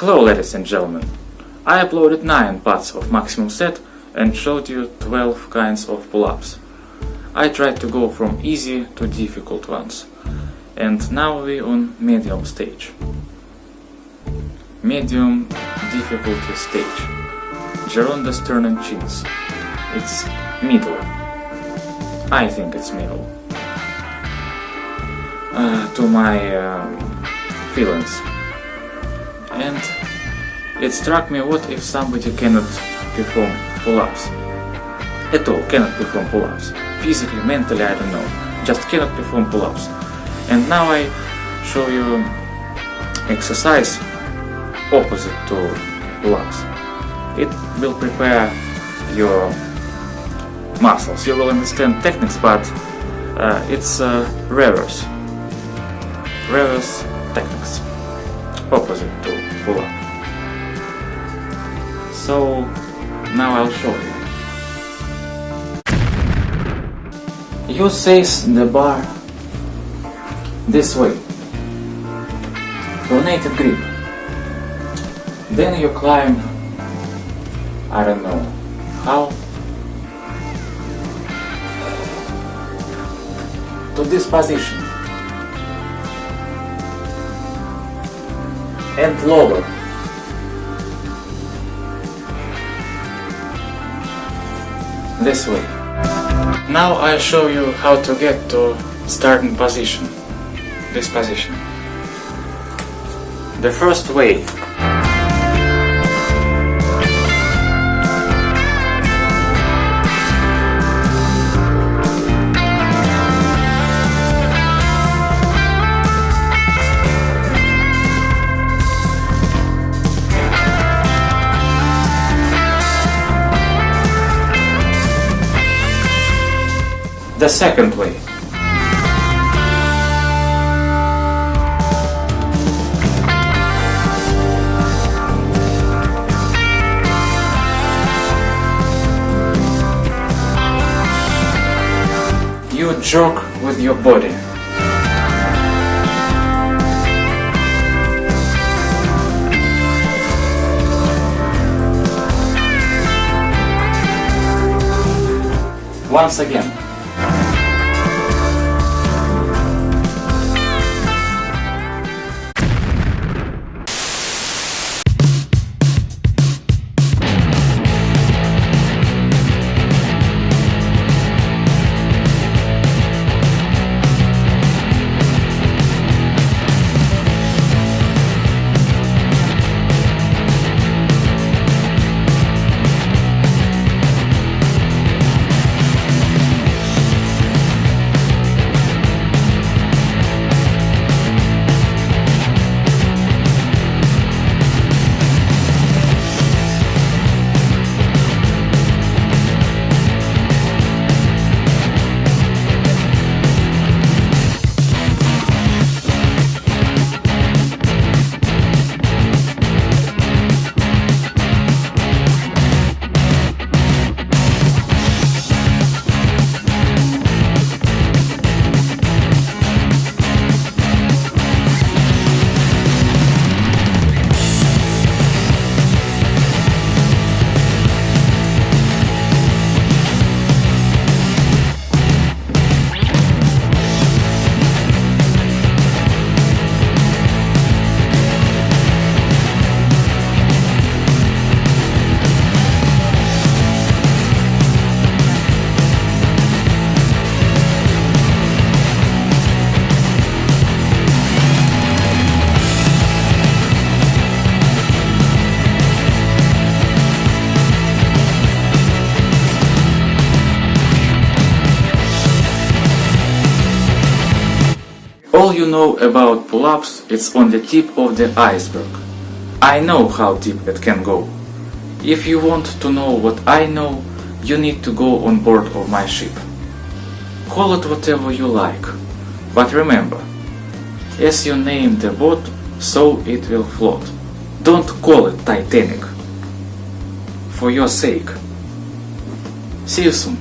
Hello ladies and gentlemen. I uploaded 9 parts of maximum set and showed you 12 kinds of pull-ups. I tried to go from easy to difficult ones. And now we on medium stage. Medium difficulty stage. Gironda sternum chins. It's middle. I think it's middle. Uh, to my um, feelings and it struck me what if somebody cannot perform pull-ups? At all, cannot perform pull-ups. Physically, mentally, I don't know. Just cannot perform pull-ups. And now I show you exercise opposite to pull-ups. It will prepare your muscles. You will understand techniques but uh, it's uh, reverse. Reverse techniques opposite to pull up. So now I'll show you. You seize the bar this way, pronated grip. Then you climb, I don't know how, to this position. And lower. This way. Now I show you how to get to starting position. This position. The first way the second way. You joke with your body. Once again. All you know about pull-ups is on the tip of the iceberg. I know how deep it can go. If you want to know what I know, you need to go on board of my ship. Call it whatever you like, but remember, as you name the boat, so it will float. Don't call it Titanic. For your sake. See you soon.